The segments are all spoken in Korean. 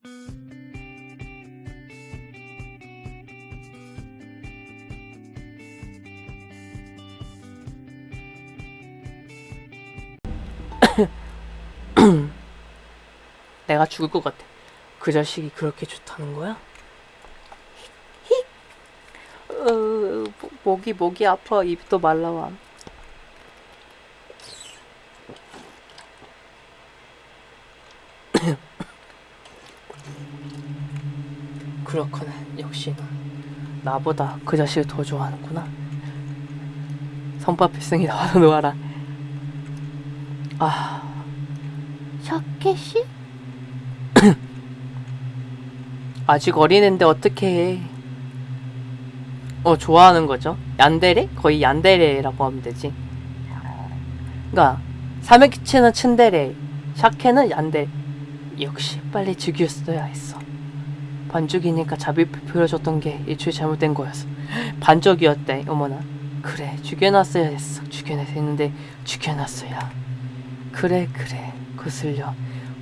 내가 죽을 것 같아. 그 자식이 그렇게 좋다는 거야? 히! 어, 목- 목이 목이 아파. 또 말라와. 그렇구나. 역시 넌 나보다 그 자식을 더 좋아하는구나. 성밥 필승이 나와서 놓아라. 아, 샤케씨? 아직 어린애인데 어떻게 해? 어 좋아하는 거죠? 얀데레? 거의 얀데레라고 하면 되지. 그러니까 사메키치는 츤데레, 샤케는 얀데. 역시 빨리 죽였어야 했어. 반죽이니까 자비표 보여줬던 게 일초에 잘못된 거였어. 반적이었대. 어머나. 그래 죽여놨어야 했어. 죽여놔야 했는데 죽여놨어야. 그래 그래 거슬려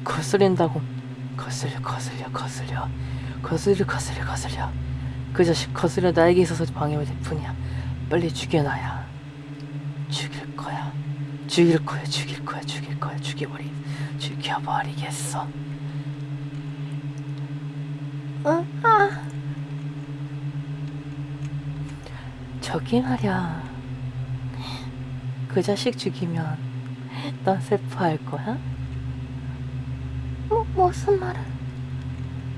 거슬린다고 거슬려 거슬려 거슬려 거슬려 거슬려 거슬려 그 자식 거슬려 나에게 있어서 방해가 될 뿐이야 빨리 죽여놔야 죽일 거야 죽일 거야 죽일 거야 죽일 거야 죽여버리 죽여버리겠어 응? 아, 저기 말야 그 자식 죽이면 넌 슬퍼할 거야? 뭐, 무슨 말을?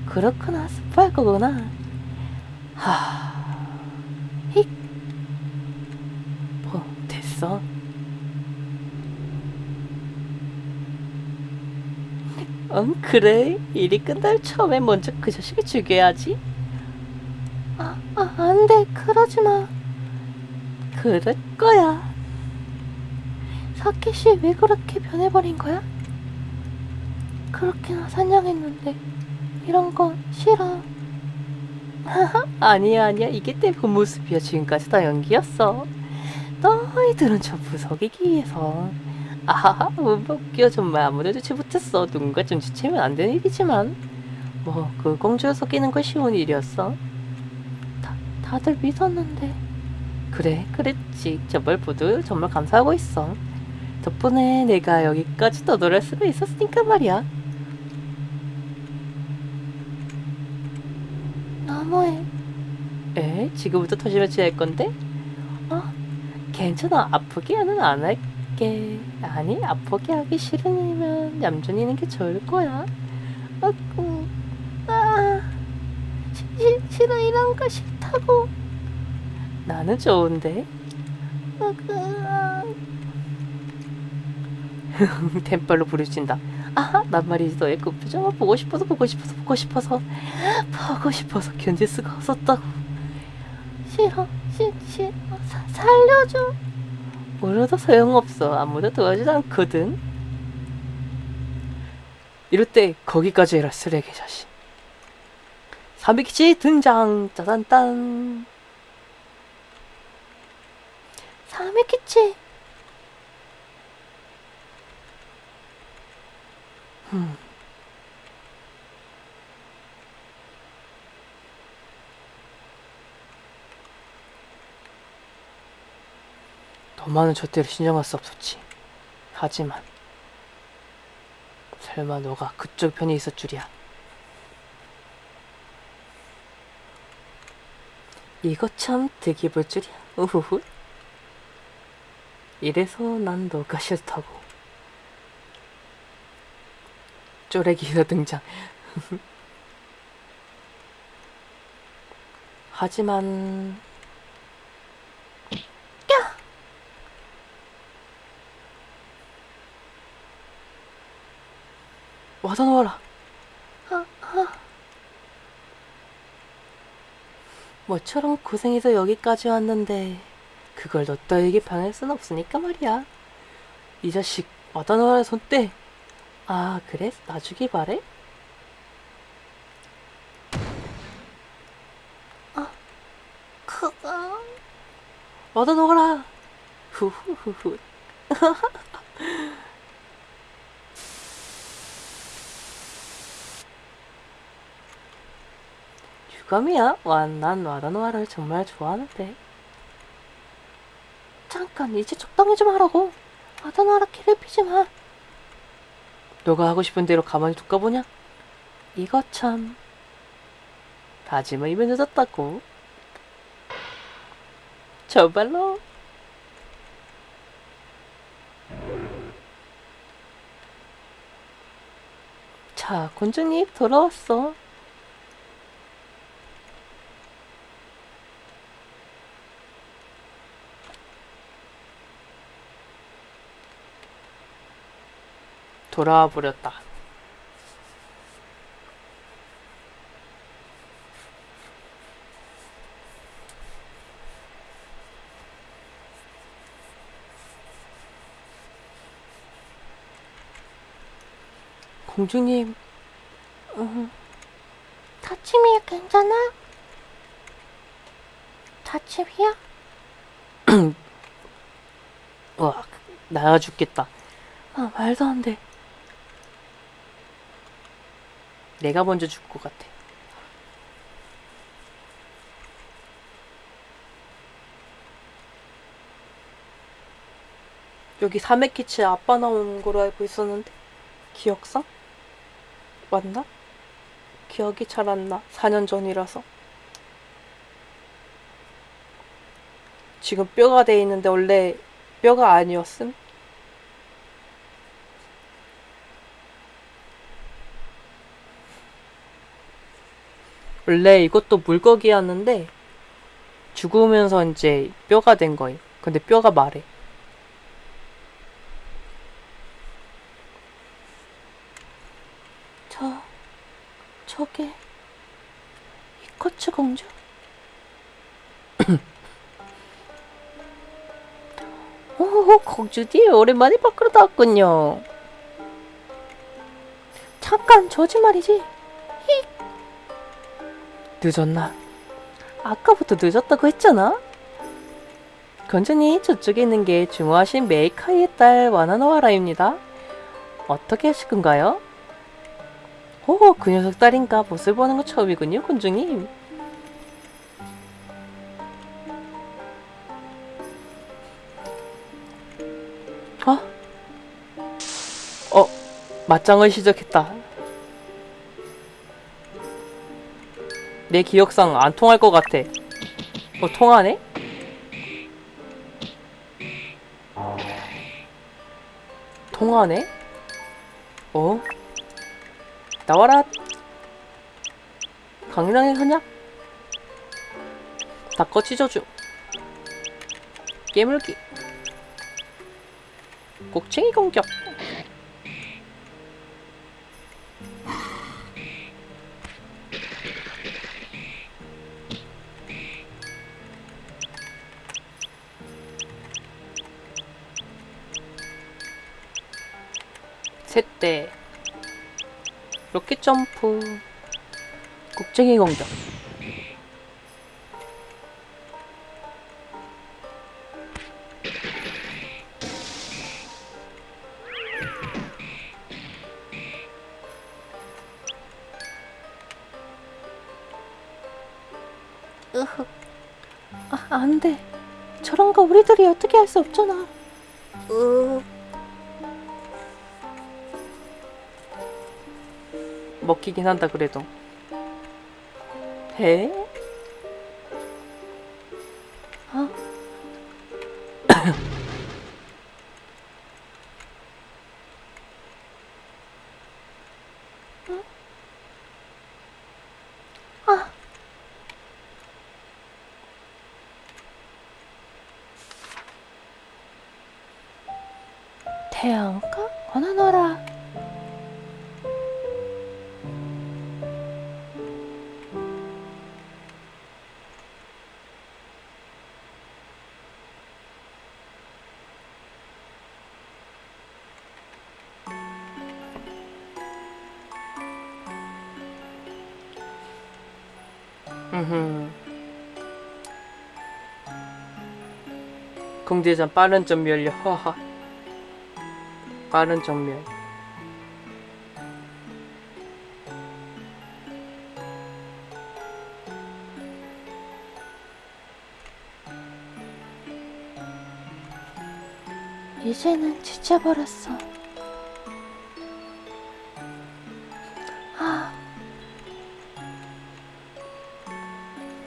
그렇구나 슬퍼할 거구나 하... 히... 뭐 됐어? 응 그래 일이 끝날 처음에 먼저 그 자식을 죽여야지 아, 아, 안 돼. 그러지 마. 그럴 거야 사케씨 왜 그렇게 변해버린 거야? 그렇게나 산양했는데 이런 거 싫어. 아니야 아니야 이게 내 본 모습이야 지금까지 다 연기였어 너희들은 전부 속이기 위해서 아하하 뭐 웃겨 정말 아무래도 지 못했어. 누군가 좀 지치면 안 되는 일이지만. 뭐 그 공주를 속이는 건 쉬운 일이었어. 다, 다들 믿었는데. 그래 그랬지. 정말 모두 정말 감사하고 있어. 덕분에 내가 여기까지 떠돌할 수가 있었으니까 말이야. 너무해. 에? 지금부터 터지면 지할 건데? 어? 괜찮아. 아프게는 안 할 게 아니 아프게 하기 싫으면 얌전히 있는 게 좋을 거야 아구, 아, 시, 시, 싫어 이런 거 싫다고. 나는 좋은데 아구, 아, 부르친다 아하 난 말이지 너의 그 표정을 보고 싶어서 보고 싶어서 보고 싶어서 보고 싶어서 견딜 수가 없었다고 싫어, 시, 싫어. 사, 살려줘. 울어도 소용없어. 아무도 도와주지 않거든. 이럴 때 거기까지 해라 쓰레기 자식. 사미키치 등장. 짜잔딴. 사미키치. 음. 더 많은 젖대를 신경할 수 없었지. 하지만 설마 너가 그쪽 편에 있을 줄이야. 이거 참 되게 볼 줄이야. 우후후. 이래서 난 너가 싫다고. 쪼레기가 등장. 하지만 와서 놓아라. 아, 아, 뭐처럼 고생해서 여기까지 왔는데 그걸 너 따위에게 방할 순 없으니까 말이야. 이 자식 와다 놓아라 손대. 아 그래? 놔주기 바래? 그거. 와다 놓아라. 후후후후. 껌이야? 와, 난 와다노아를 정말 좋아하는데. 잠깐 이제 적당히 좀 하라고. 아다나라 괴롭히지 마. 너가 하고 싶은 대로 가만히 둘까 보냐? 이거 참. 다짐은 이미 늦었다고. 정말로. 자, 곤주님 돌아왔어. 돌아와 버렸다. 공주님, 다침이 괜찮아? 다침이야? 와, 나야 죽겠다. 아, 말도 안 돼. 내가 먼저 죽을 것 같아. 여기 사메키치 아빠 나오는 걸로 알고 있었는데 기억상? 맞나? 기억이 잘 안 나. 4년 전이라서. 지금 뼈가 돼 있는데 원래 뼈가 아니었음? 원래 이것도 물고기였는데 죽으면서 이제 뼈가 된 거예요. 근데 뼈가 말해. 저, 저게 이코츠 공주? 오, 공주님 오랜만에 밖으로 나왔군요. 잠깐 저지 말이지. 늦었나? 아까부터 늦었다고 했잖아? 건전히 저쪽에 있는 게 주모하신 메이카이의 딸 와나노와라입니다. 어떻게 하실 건가요? 오, 그 녀석 딸인가 모습 보는 거 처음이군요, 군중님. 어? 어, 맞짱을 시작했다. 내 기억상 안 통할 것 같아. 어, 통하네? 통하네? 어? 나와라! 강인하게 하냐? 닦어 찢어줘. 깨물기. 곡챙이 공격. 로켓 점프 곡쟁이 공격 으흑. 아, 안 돼. 저런 거 우리들이 어떻게 할 수 없잖아. 으, 먹히긴 한다 그래도 해? 어? 응? 아. 태양가 원하노라. 공대전 빠른 전멸력 허허. 빠른 전멸. 이제는 지쳐버렸어. 하...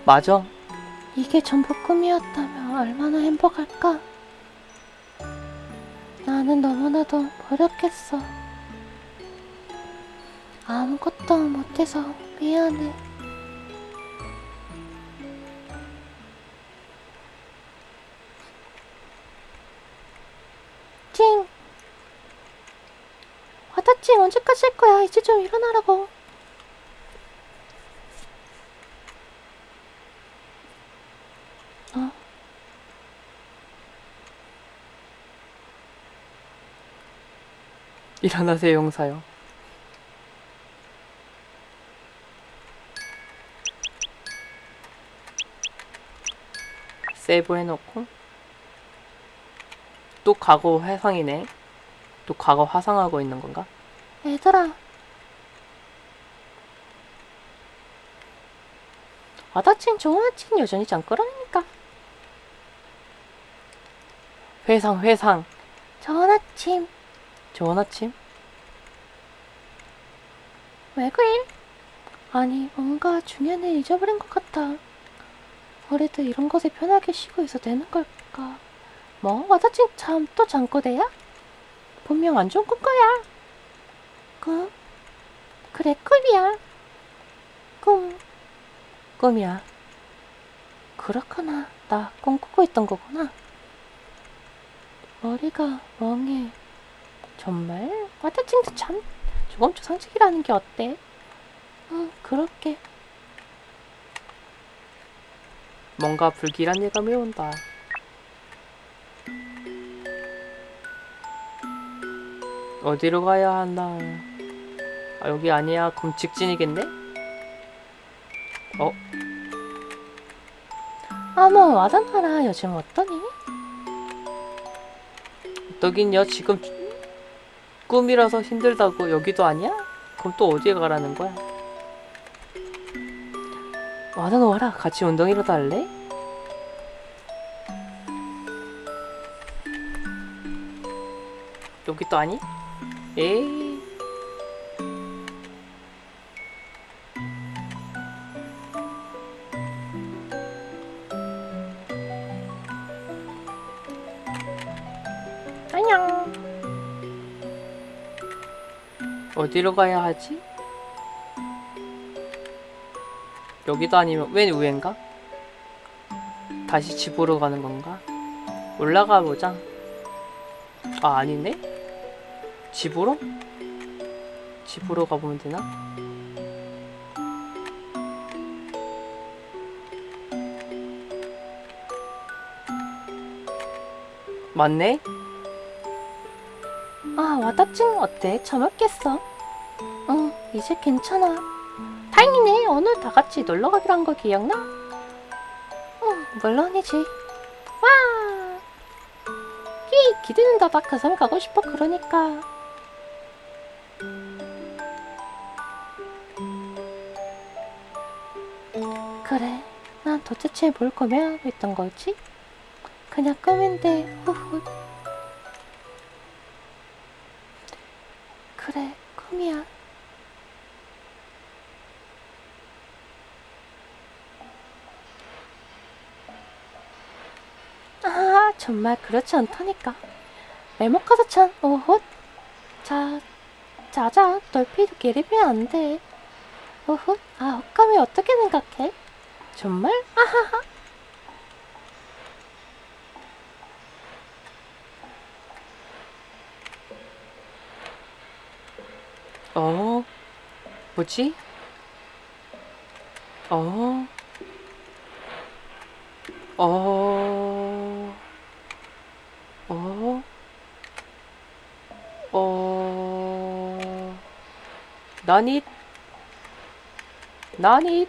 맞아. 이게 전부 꿈이었다면. 얼마나 행복할까? 나는 너무나도 버렸겠어. 아무것도 못해서 미안해. 찡! 와다찡 언제까지 할 거야? 이제 좀 일어나라고. 일어나세요, 용사요. 세이브 해놓고 또 과거 화상이네. 또 과거 화상하고 있는 건가? 얘들아. 와다칭 좋은 아침 여전히 잠끄러니까 회상, 회상. 좋은 아침 좋은 아침. 왜 그래? 아니 뭔가 중요한 일 잊어버린 것 같아 우리도 이런 것에 편하게 쉬고 있어 되는 걸까 뭐 와다칭 참또 잠꼬대야? 분명 안 좋은 건 거야 꿈? 그래 꿈이야 꿈 꿈이야. 그렇구나. 나 꿈꾸고 있던 거구나. 머리가 멍해. 정말? 와타칭도 참 조금 조상직이라는 게 어때? 응, 그렇게. 뭔가 불길한 예감이 온다. 어디로 가야 하나? 아, 여기 아니야. 그럼 직진이겠네? 어? 어머, 와다나라 요즘 어떠니? 너긴요 지금 꿈이라서 힘들다고 여기도 아니야? 그럼 또 어디에 가라는 거야? 와나 너 와라 같이 운동이라도 할래? 여기 또 아니? 에이 어디로 가야 하지? 여기도 아니면 웬 위엔가? 다시 집으로 가는 건가? 올라가 보자. 아 아니네? 집으로? 집으로 가보면 되나? 맞네? 아, 와다칭 어때? 참았겠어? 응, 이제 괜찮아. 다행이네. 오늘 다 같이 놀러 가기로 한 거 기억나? 응, 물론이지. 와! 히, 기대된다. 나 그 섬 가고 싶어. 그러니까. 그래. 난 도대체 뭘 고민하고 있던 거지? 그냥 꿈인데, 후후. 정말 그렇지 않다니까. 메모카드찬, 오호. 자, 자자, 널피도 게리면 안 돼. 오호. 아, 헛감이 어떻게 생각해? 정말? 아하하. 어? 뭐지? 어? 어? 어? 어? 나니? 나니?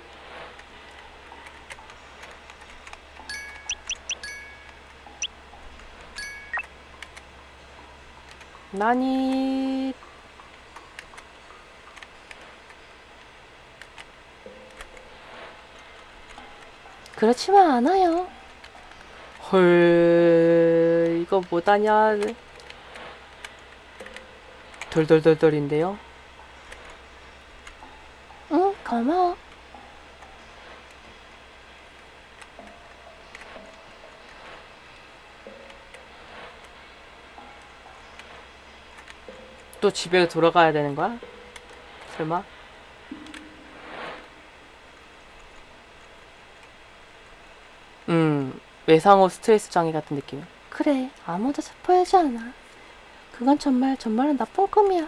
나니? 그렇지만 않아요. 헐 이거 뭐다냐 돌돌돌돌인데요. 응, 고마워. 또 집에 돌아가야 되는 거야? 설마? 음, 외상후 스트레스 장애 같은 느낌. 그래, 아무도 슬퍼하지 않아. 그건 정말 정말 나쁜 꿈이야.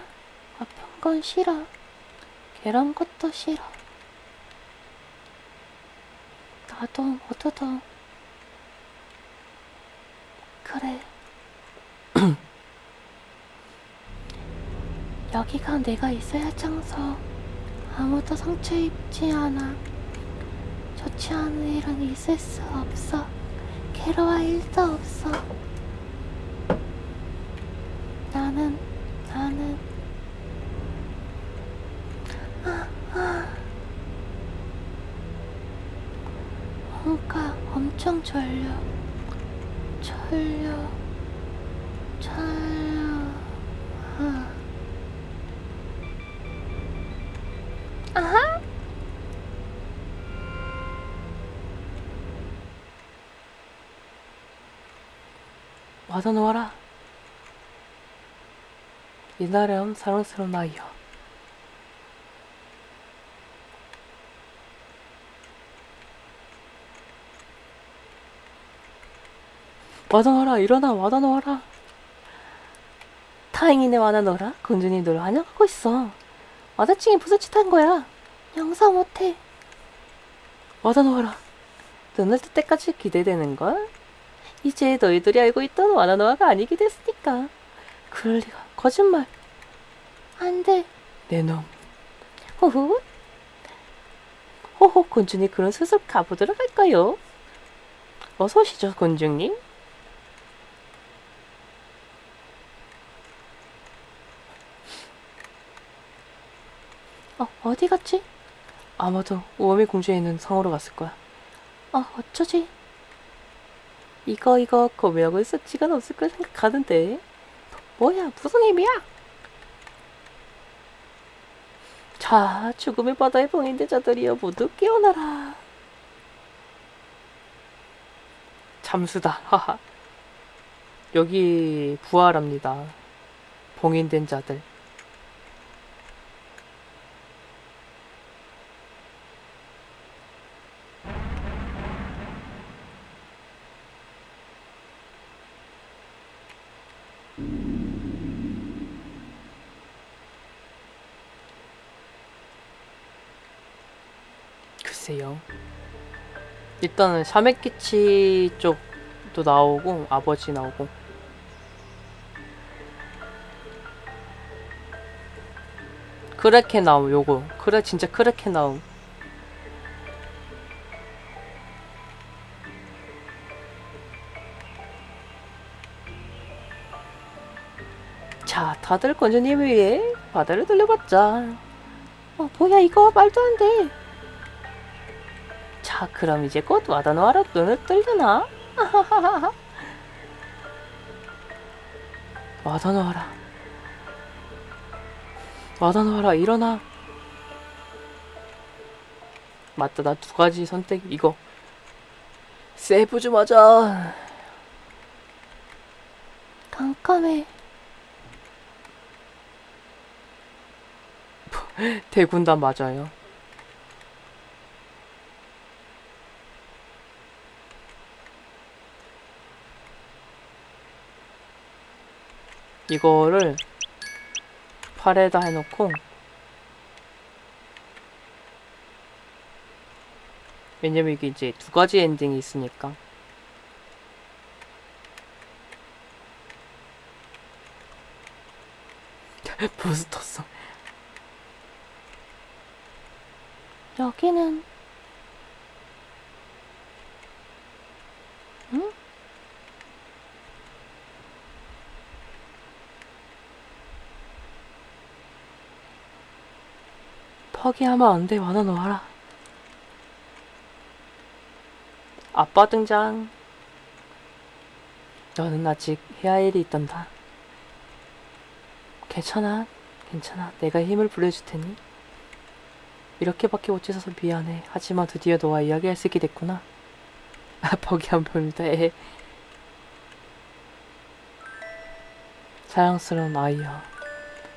아픈 건 싫어. 괴로운 것도 싫어. 나도 모두도 그래. 여기가 내가 있어야 할 장소. 아무도 상처 입지 않아. 좋지 않은 일은 있을 수 없어. 괴로워할 일도 없어. 나는, 나는, 아, 아. 뭔가 엄청 졸려. 졸려. 졸려. 아. 아하! 와서 놓아라. 이나름 사랑스러운 아이여. 놓아라. 일어나. 놓아라. 다행이네 놓아라. 군주님 널 환영하고 있어. 와다칭이 한 거야? 용서 못해. 놓아라. 눈을 뜰 때까지 기대되는걸? 이제 너희들이 알고 있던 와나노아가 아니게 됐으니까. 그럴 리가. 거짓말. 안 돼. 내 놈. 호호. 호호, 곤충이 그런 수습 가보도록 할까요? 어서 오시죠, 곤충님. 어, 어디 갔지? 아마도 우엄의 공주에 있는 성으로 갔을 거야. 어, 어쩌지? 이거, 이거, 고민하고 있을 시간 없을 걸 생각하는데. 뭐야, 무슨 의미야? 자, 죽음의 바다에 봉인된 자들이여 모두 깨어나라. 잠수다. 하하. 여기 부활합니다. 봉인된 자들. 일단은 샤메키치 쪽도 나오고 아버지 나오고. 크레케 나옴 요거. 그래 진짜 크레케 나옴. 자 다들 건조님을 위해 바다를 돌려봤자. 어, 뭐야, 이거 말도 안 돼. 자, 그럼 이제 곧 와다노아라 눈을 뜨려나? 와다노아라. 와다노아라, 일어나. 맞다, 나 두 가지 선택, 이거. 세이브 좀 하자. 깜깜해. 대군단 맞아요. 이거를 팔에다 해놓고 왜냐면 이게 이제 두 가지 엔딩이 있으니까. 부스터성. 여기는 응? 포기하면 안 돼, 완화 놓아라. 아빠 등장. 너는 아직 해야 할 일이 있단다. 괜찮아. 괜찮아. 내가 힘을 불려줄 테니. 이렇게밖에 못 해서 미안해. 하지만 드디어 너와 이야기할 수 있게 됐구나. 아, 벅이 한 번입니다. 에. 사랑스러운 아이야.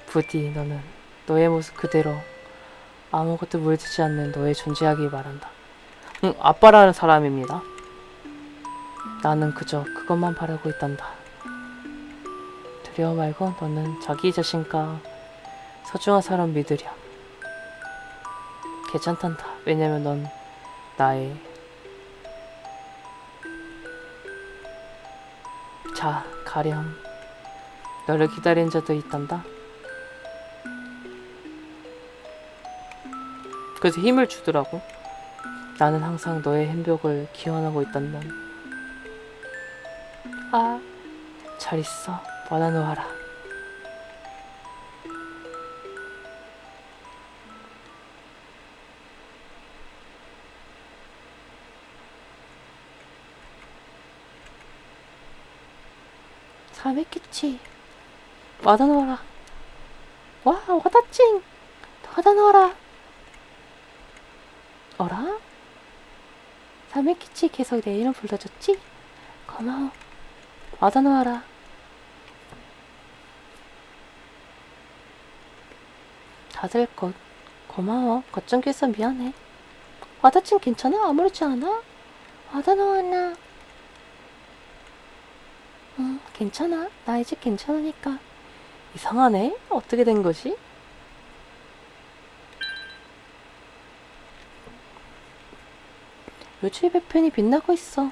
부디 너는 너의 모습 그대로 아무것도 물들지 않는 너의 존재하길 바란다. 응, 아빠라는 사람입니다. 나는 그저 그것만 바라고 있단다. 두려워 말고 너는 자기 자신과 소중한 사람 믿으렴. 괜찮단다. 왜냐면 넌 나의 자 가렴. 너를 기다린 자도 있단다. 그래서 힘을 주더라고. 나는 항상 너의 행복을 기원하고 있단다. 아, 잘 있어. 받아놓아라. 사메키치 받아놓아라 와 와다찡 받아놓아라 어라? 사메키치 계속 내 이름 불러줬지? 고마워 받아놓아라 다들 거, 고마워 걱정해서 미안해 와다찡 괜찮아? 아무렇지 않아? 받아놓았나? 응, 괜찮아. 나 이제 괜찮으니까. 이상하네. 어떻게 된 거지? 요주의 배편이 빛나고 있어.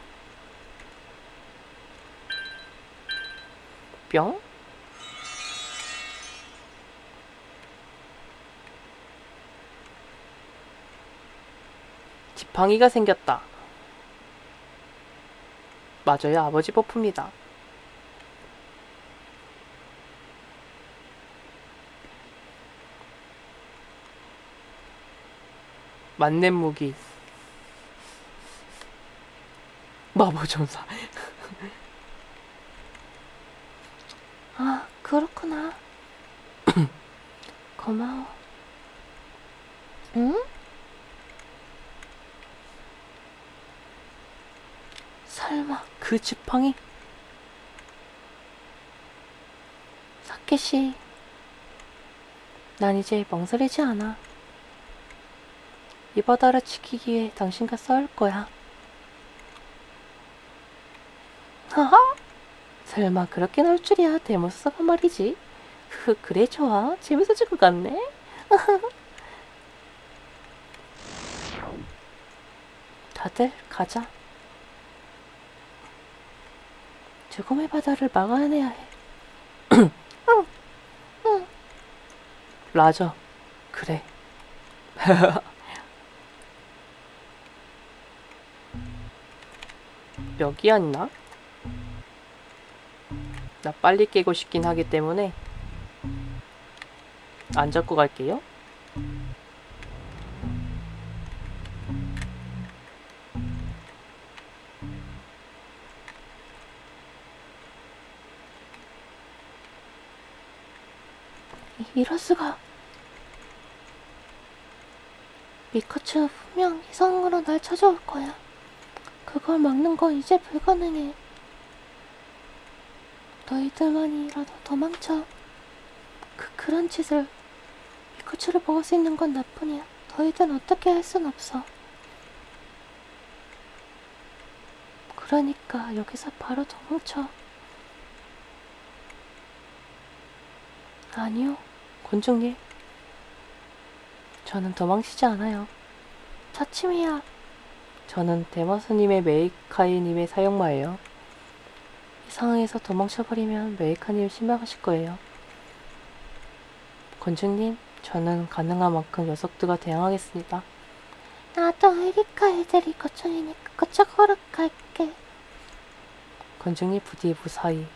뿅. 지팡이가 생겼다. 맞아요. 아버지 버프입니다. 만렙 무기. 마법전사. 아, 그렇구나. 고마워. 응? 설마, 그 지팡이? 사케시. 난 이제 멍설이지 않아. 이 바다를 지키기 위해 당신과 싸울 거야. 하하! 설마 그렇게 나올 줄이야. 데모스가 말이지. 흐, 그래, 좋아. 재밌어질 것 같네. 다들 가자. 죽음의 바다를 막아내야 해. 라저. 그래. 여기였나? 나 빨리 깨고 싶긴 하기 때문에 안 잡고 갈게요. 이럴 수가. 미카츠가 분명 이성으로 날 찾아올 거야. 그걸 막는 건 이제 불가능해. 너희들만이라도 도망쳐. 그 그런 짓을 미카츠를 먹을 수 있는 건 나뿐이야. 너희들은 어떻게 할 순 없어. 그러니까 여기서 바로 도망쳐. 아니요. 곤충님. 저는 도망치지 않아요. 차침이야. 저는 데마스님의 메이카이님의 사용마예요. 이 상황에서 도망쳐버리면 메이카님 실망하실 거예요. 건중님, 저는 가능한 만큼 녀석들과 대항하겠습니다. 나도 에리카 애들이 거쳐이니까 그쪽으로 갈게. 건중님 부디 무사히